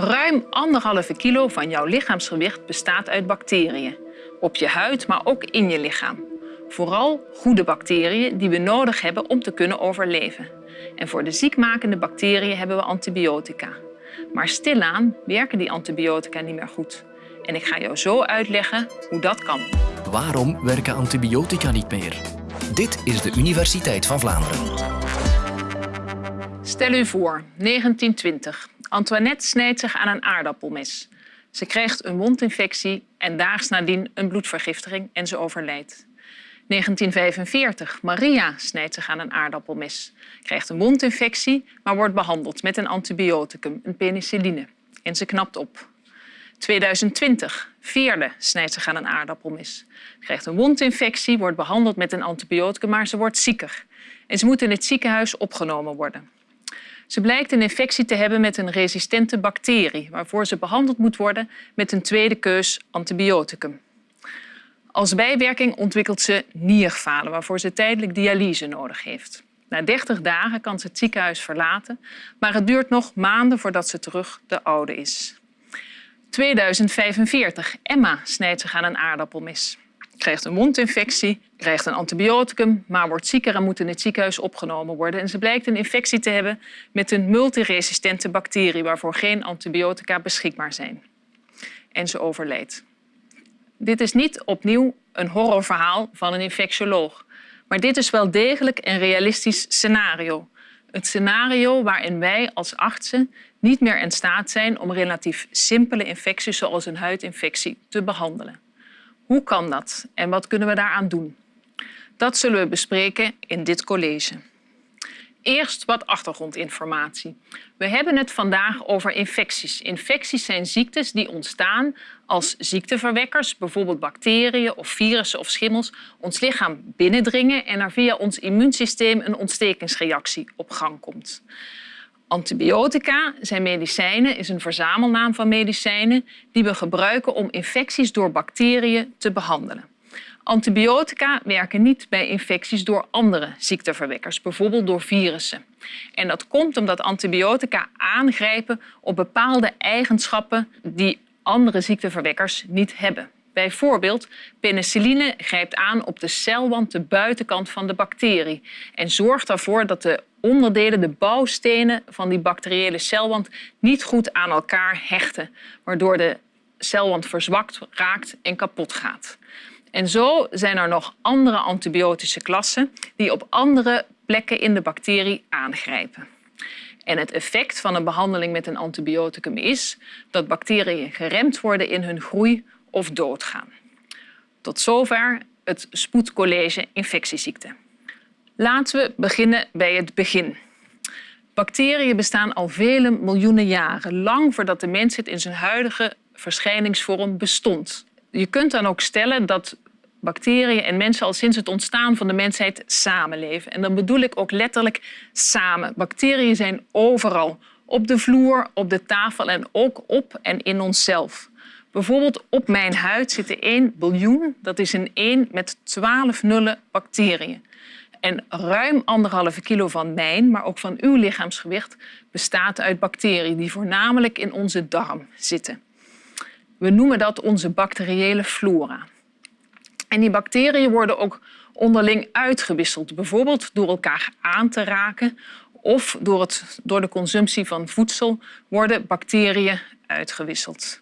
Ruim anderhalve kilo van jouw lichaamsgewicht bestaat uit bacteriën. Op je huid, maar ook in je lichaam. Vooral goede bacteriën die we nodig hebben om te kunnen overleven. En voor de ziekmakende bacteriën hebben we antibiotica. Maar stilaan werken die antibiotica niet meer goed. En ik ga jou zo uitleggen hoe dat kan. Waarom werken antibiotica niet meer? Dit is de Universiteit van Vlaanderen. Stel u voor, 1920. Antoinette snijdt zich aan een aardappelmes. Ze krijgt een wondinfectie en daags nadien een bloedvergiftiging en ze overlijdt. 1945. Maria snijdt zich aan een aardappelmes. Krijgt een wondinfectie, maar wordt behandeld met een antibioticum, een penicilline. En ze knapt op. 2020. Veerde snijdt zich aan een aardappelmes. Krijgt een wondinfectie, wordt behandeld met een antibioticum, maar ze wordt zieker. En ze moet in het ziekenhuis opgenomen worden. Ze blijkt een infectie te hebben met een resistente bacterie, waarvoor ze behandeld moet worden met een tweede keus antibioticum. Als bijwerking ontwikkelt ze nierfalen, waarvoor ze tijdelijk dialyse nodig heeft. Na 30 dagen kan ze het ziekenhuis verlaten, maar het duurt nog maanden voordat ze terug de oude is. 2045. Emma snijdt zich aan een aardappelmis. Krijgt een mondinfectie, krijgt een antibioticum, maar wordt zieker en moet in het ziekenhuis opgenomen worden. En ze blijkt een infectie te hebben met een multiresistente bacterie waarvoor geen antibiotica beschikbaar zijn. En ze overlijdt. Dit is niet opnieuw een horrorverhaal van een infectioloog. Maar dit is wel degelijk een realistisch scenario. Een scenario waarin wij als artsen niet meer in staat zijn om relatief simpele infecties zoals een huidinfectie te behandelen. Hoe kan dat en wat kunnen we daaraan doen? Dat zullen we bespreken in dit college. Eerst wat achtergrondinformatie. We hebben het vandaag over infecties. Infecties zijn ziektes die ontstaan als ziekteverwekkers, bijvoorbeeld bacteriën of virussen of schimmels, ons lichaam binnendringen en er via ons immuunsysteem een ontstekingsreactie op gang komt. Antibiotica zijn medicijnen, is een verzamelnaam van medicijnen die we gebruiken om infecties door bacteriën te behandelen. Antibiotica werken niet bij infecties door andere ziekteverwekkers, bijvoorbeeld door virussen. En dat komt omdat antibiotica aangrijpen op bepaalde eigenschappen die andere ziekteverwekkers niet hebben. Bijvoorbeeld, penicilline grijpt aan op de celwand, de buitenkant van de bacterie en zorgt ervoor dat de onderdelen, de bouwstenen van die bacteriële celwand niet goed aan elkaar hechten, waardoor de celwand verzwakt raakt en kapot gaat. En zo zijn er nog andere antibiotische klassen die op andere plekken in de bacterie aangrijpen. En het effect van een behandeling met een antibioticum is dat bacteriën geremd worden in hun groei of doodgaan. Tot zover het spoedcollege infectieziekten. Laten we beginnen bij het begin. Bacteriën bestaan al vele miljoenen jaren, lang voordat de mensheid in zijn huidige verschijningsvorm bestond. Je kunt dan ook stellen dat bacteriën en mensen al sinds het ontstaan van de mensheid samenleven. En dan bedoel ik ook letterlijk samen. Bacteriën zijn overal. Op de vloer, op de tafel en ook op en in onszelf. Bijvoorbeeld op mijn huid zitten 1 biljoen, dat is een 1 met 12 nullen bacteriën. En ruim anderhalve kilo van mijn, maar ook van uw lichaamsgewicht, bestaat uit bacteriën die voornamelijk in onze darm zitten. We noemen dat onze bacteriële flora. En die bacteriën worden ook onderling uitgewisseld, bijvoorbeeld door elkaar aan te raken of door, het, door de consumptie van voedsel worden bacteriën uitgewisseld.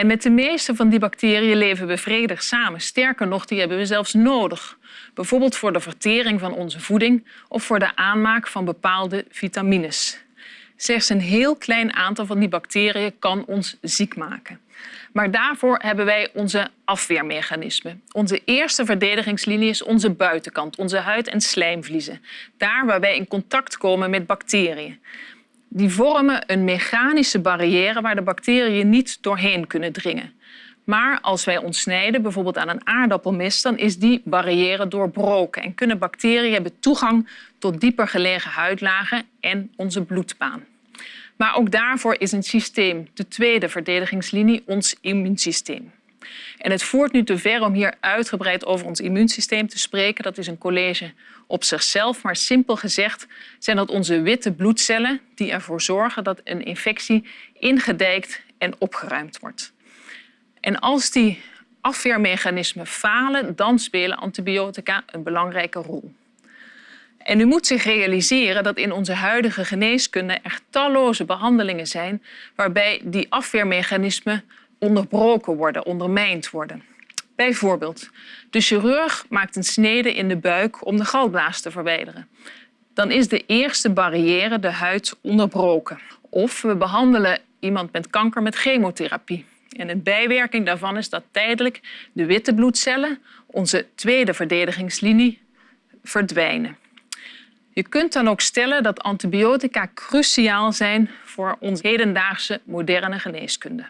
En met de meeste van die bacteriën leven we vredig samen. Sterker nog, die hebben we zelfs nodig. Bijvoorbeeld voor de vertering van onze voeding of voor de aanmaak van bepaalde vitamines. Slechts een heel klein aantal van die bacteriën kan ons ziek maken. Maar daarvoor hebben wij onze afweermechanismen. Onze eerste verdedigingslinie is onze buitenkant, onze huid- en slijmvliezen. Daar waar wij in contact komen met bacteriën. Die vormen een mechanische barrière waar de bacteriën niet doorheen kunnen dringen. Maar als wij ons snijden, bijvoorbeeld aan een aardappelmes, dan is die barrière doorbroken en kunnen bacteriën hebben toegang tot dieper gelegen huidlagen en onze bloedbaan. Maar ook daarvoor is een systeem, de tweede verdedigingslinie, ons immuunsysteem. En het voert nu te ver om hier uitgebreid over ons immuunsysteem te spreken. Dat is een college op zichzelf. Maar simpel gezegd zijn dat onze witte bloedcellen die ervoor zorgen dat een infectie ingedijkt en opgeruimd wordt. En als die afweermechanismen falen, dan spelen antibiotica een belangrijke rol. En u moet zich realiseren dat in onze huidige geneeskunde er talloze behandelingen zijn waarbij die afweermechanismen onderbroken worden, ondermijnd worden. Bijvoorbeeld, de chirurg maakt een snede in de buik om de galblaas te verwijderen. Dan is de eerste barrière, de huid, onderbroken. Of we behandelen iemand met kanker met chemotherapie. En een bijwerking daarvan is dat tijdelijk de witte bloedcellen, onze tweede verdedigingslinie, verdwijnen. Je kunt dan ook stellen dat antibiotica cruciaal zijn voor onze hedendaagse moderne geneeskunde.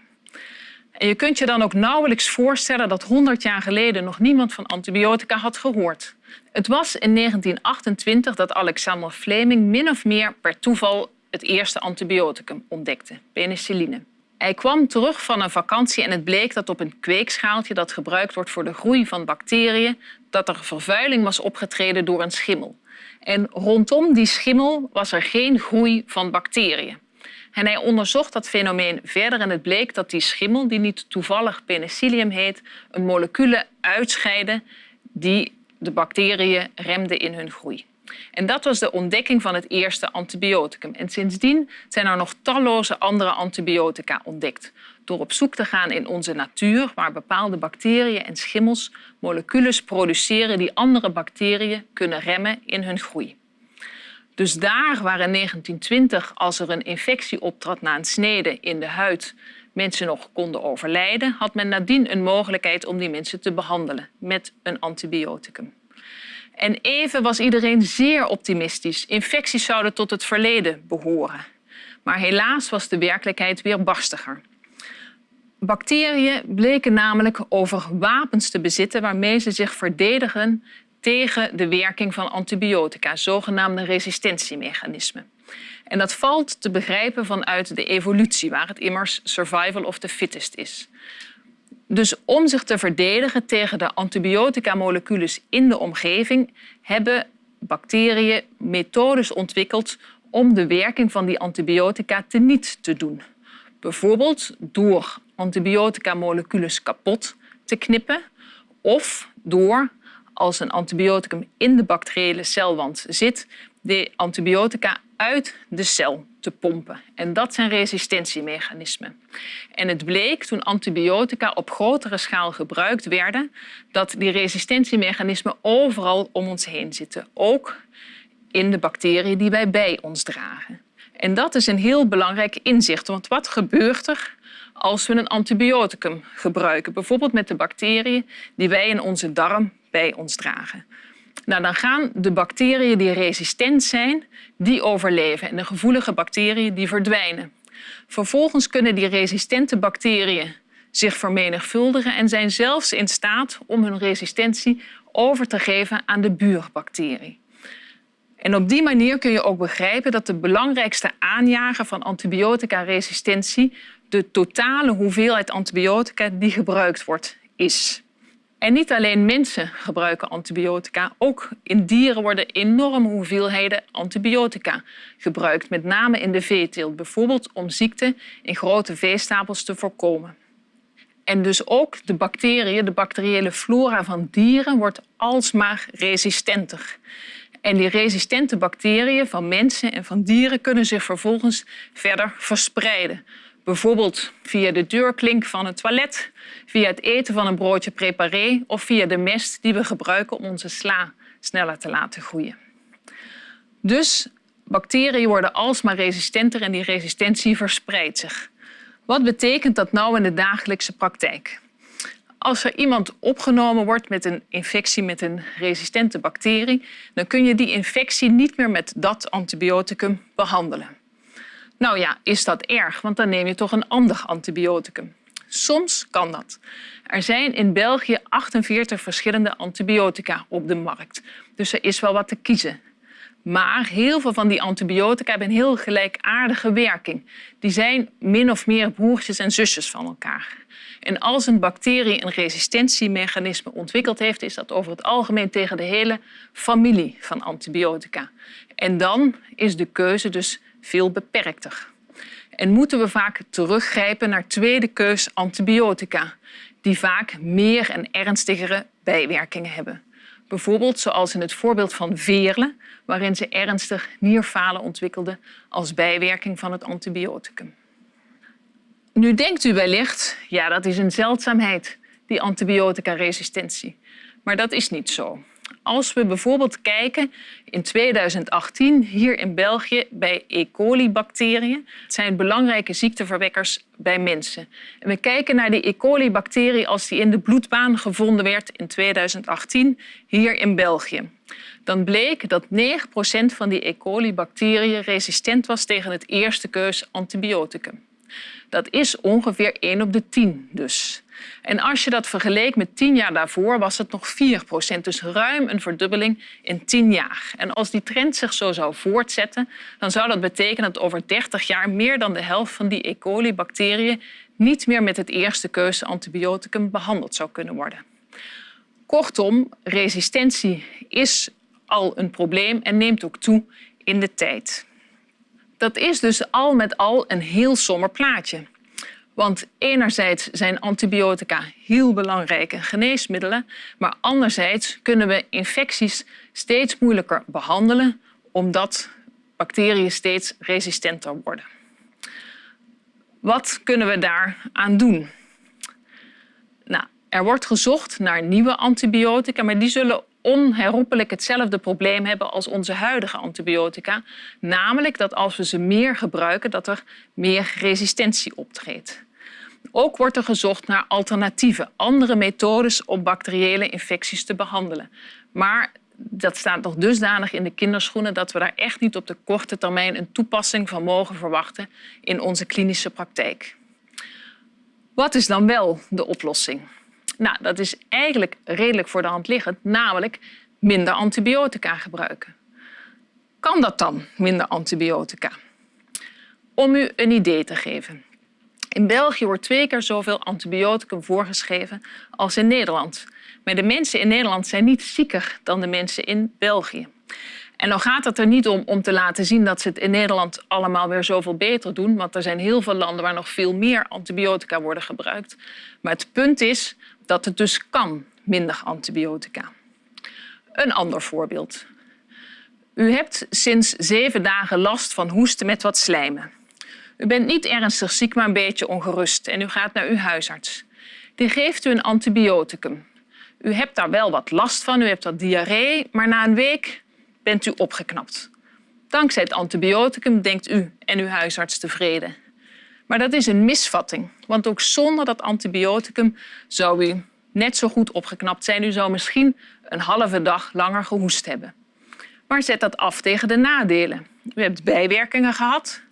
En je kunt je dan ook nauwelijks voorstellen dat 100 jaar geleden nog niemand van antibiotica had gehoord. Het was in 1928 dat Alexander Fleming min of meer per toeval het eerste antibioticum ontdekte, penicilline. Hij kwam terug van een vakantie en het bleek dat op een kweekschaaltje dat gebruikt wordt voor de groei van bacteriën, dat er vervuiling was opgetreden door een schimmel. En rondom die schimmel was er geen groei van bacteriën. Hij onderzocht dat fenomeen verder en het bleek dat die schimmel, die niet toevallig penicillium heet, een moleculen uitscheidde die de bacteriën remden in hun groei. En dat was de ontdekking van het eerste antibioticum. En sindsdien zijn er nog talloze andere antibiotica ontdekt. Door op zoek te gaan in onze natuur, waar bepaalde bacteriën en schimmels moleculen produceren die andere bacteriën kunnen remmen in hun groei. Dus daar waar in 1920, als er een infectie optrad na een snede in de huid, mensen nog konden overlijden, had men nadien een mogelijkheid om die mensen te behandelen met een antibioticum. En even was iedereen zeer optimistisch. Infecties zouden tot het verleden behoren. Maar helaas was de werkelijkheid weer barstiger. Bacteriën bleken namelijk over wapens te bezitten waarmee ze zich verdedigen tegen de werking van antibiotica, zogenaamde resistentiemechanismen. En dat valt te begrijpen vanuit de evolutie, waar het immers survival of the fittest is. Dus om zich te verdedigen tegen de antibiotica-moleculen in de omgeving hebben bacteriën methodes ontwikkeld om de werking van die antibiotica teniet te doen. Bijvoorbeeld door antibiotica-moleculen kapot te knippen of door, als een antibioticum in de bacteriële celwand zit, de antibiotica uit de cel te pompen. En dat zijn resistentiemechanismen. En het bleek toen antibiotica op grotere schaal gebruikt werden, dat die resistentiemechanismen overal om ons heen zitten. Ook in de bacteriën die wij bij ons dragen. En dat is een heel belangrijk inzicht, want wat gebeurt er als we een antibioticum gebruiken, bijvoorbeeld met de bacteriën die wij in onze darm bij ons dragen? Nou, dan gaan de bacteriën die resistent zijn, die overleven en de gevoelige bacteriën die verdwijnen. Vervolgens kunnen die resistente bacteriën zich vermenigvuldigen en zijn zelfs in staat om hun resistentie over te geven aan de buurbacterie. En op die manier kun je ook begrijpen dat de belangrijkste aanjager van antibiotica-resistentie de totale hoeveelheid antibiotica die gebruikt wordt is. En niet alleen mensen gebruiken antibiotica, ook in dieren worden enorme hoeveelheden antibiotica gebruikt, met name in de veeteelt, bijvoorbeeld om ziekten in grote veestapels te voorkomen. En dus ook de bacteriën, de bacteriële flora van dieren wordt alsmaar resistenter. En die resistente bacteriën van mensen en van dieren kunnen zich vervolgens verder verspreiden. Bijvoorbeeld via de deurklink van het toilet, via het eten van een broodje préparé of via de mest die we gebruiken om onze sla sneller te laten groeien. Dus bacteriën worden alsmaar resistenter en die resistentie verspreidt zich. Wat betekent dat nou in de dagelijkse praktijk? Als er iemand opgenomen wordt met een infectie met een resistente bacterie, dan kun je die infectie niet meer met dat antibioticum behandelen. Nou ja, is dat erg, want dan neem je toch een ander antibioticum. Soms kan dat. Er zijn in België 48 verschillende antibiotica op de markt, dus er is wel wat te kiezen. Maar heel veel van die antibiotica hebben een heel gelijkaardige werking. Die zijn min of meer broertjes en zusjes van elkaar. En als een bacterie een resistentiemechanisme ontwikkeld heeft, is dat over het algemeen tegen de hele familie van antibiotica. En dan is de keuze dus veel beperkter. En moeten we vaak teruggrijpen naar tweede keus antibiotica, die vaak meer en ernstigere bijwerkingen hebben. Bijvoorbeeld zoals in het voorbeeld van Veerle, waarin ze ernstig nierfalen ontwikkelde als bijwerking van het antibioticum. Nu denkt u wellicht, ja dat is een zeldzaamheid, die antibioticaresistentie. Maar dat is niet zo. Als we bijvoorbeeld kijken in 2018 hier in België bij E. coli-bacteriën. Het zijn belangrijke ziekteverwekkers bij mensen. En we kijken naar die E. coli-bacterie als die in de bloedbaan gevonden werd in 2018 hier in België. Dan bleek dat 9% van die E. coli-bacteriën resistent was tegen het eerste keus antibioticum. Dat is ongeveer 1 op de 10 dus. En als je dat vergeleek met 10 jaar daarvoor, was het nog 4 procent. Dus ruim een verdubbeling in 10 jaar. En als die trend zich zo zou voortzetten, dan zou dat betekenen dat over 30 jaar meer dan de helft van die E. coli-bacteriën niet meer met het eerste keuze antibioticum behandeld zou kunnen worden. Kortom, resistentie is al een probleem en neemt ook toe in de tijd. Dat is dus al met al een heel somber plaatje. Want enerzijds zijn antibiotica heel belangrijke geneesmiddelen, maar anderzijds kunnen we infecties steeds moeilijker behandelen omdat bacteriën steeds resistenter worden. Wat kunnen we daaraan doen? Nou, er wordt gezocht naar nieuwe antibiotica, maar die zullen onherroepelijk hetzelfde probleem hebben als onze huidige antibiotica. Namelijk dat als we ze meer gebruiken, dat er meer resistentie optreedt. Ook wordt er gezocht naar alternatieven, andere methodes om bacteriële infecties te behandelen. Maar dat staat nog dusdanig in de kinderschoenen dat we daar echt niet op de korte termijn een toepassing van mogen verwachten in onze klinische praktijk. Wat is dan wel de oplossing? Nou, dat is eigenlijk redelijk voor de hand liggend, namelijk minder antibiotica gebruiken. Kan dat dan, minder antibiotica? Om u een idee te geven. In België wordt twee keer zoveel antibioticum voorgeschreven als in Nederland. Maar de mensen in Nederland zijn niet zieker dan de mensen in België. En dan gaat het er niet om om te laten zien dat ze het in Nederland allemaal weer zoveel beter doen, want er zijn heel veel landen waar nog veel meer antibiotica worden gebruikt. Maar het punt is dat het dus kan, minder antibiotica. Een ander voorbeeld. U hebt sinds zeven dagen last van hoesten met wat slijmen. U bent niet ernstig ziek, maar een beetje ongerust en u gaat naar uw huisarts. Die geeft u een antibioticum. U hebt daar wel wat last van, u hebt wat diarree, maar na een week bent u opgeknapt. Dankzij het antibioticum denkt u en uw huisarts tevreden. Maar dat is een misvatting, want ook zonder dat antibioticum zou u net zo goed opgeknapt zijn. U zou misschien een halve dag langer gehoest hebben. Maar zet dat af tegen de nadelen. U hebt bijwerkingen gehad,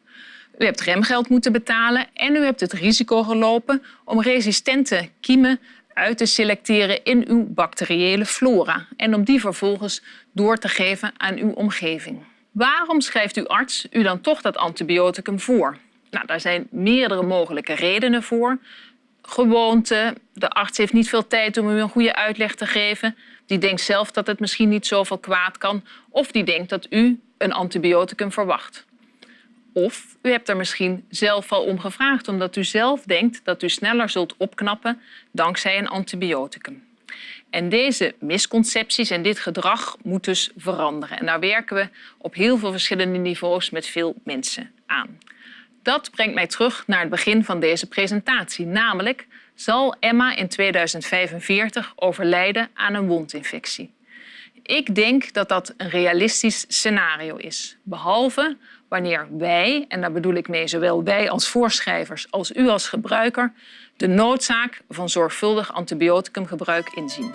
u hebt remgeld moeten betalen en u hebt het risico gelopen om resistente kiemen uit te selecteren in uw bacteriële flora en om die vervolgens door te geven aan uw omgeving. Waarom schrijft uw arts u dan toch dat antibioticum voor? Nou, daar zijn meerdere mogelijke redenen voor. Gewoonte, de arts heeft niet veel tijd om u een goede uitleg te geven. Die denkt zelf dat het misschien niet zoveel kwaad kan. Of die denkt dat u een antibioticum verwacht. Of u hebt er misschien zelf al om gevraagd omdat u zelf denkt dat u sneller zult opknappen dankzij een antibioticum. En deze misconcepties en dit gedrag moet dus veranderen. En daar werken we op heel veel verschillende niveaus met veel mensen aan. Dat brengt mij terug naar het begin van deze presentatie. Namelijk, zal Emma in 2045 overlijden aan een wondinfectie? Ik denk dat dat een realistisch scenario is. Behalve wanneer wij, en daar bedoel ik mee zowel wij als voorschrijvers als u als gebruiker, de noodzaak van zorgvuldig antibioticumgebruik inzien.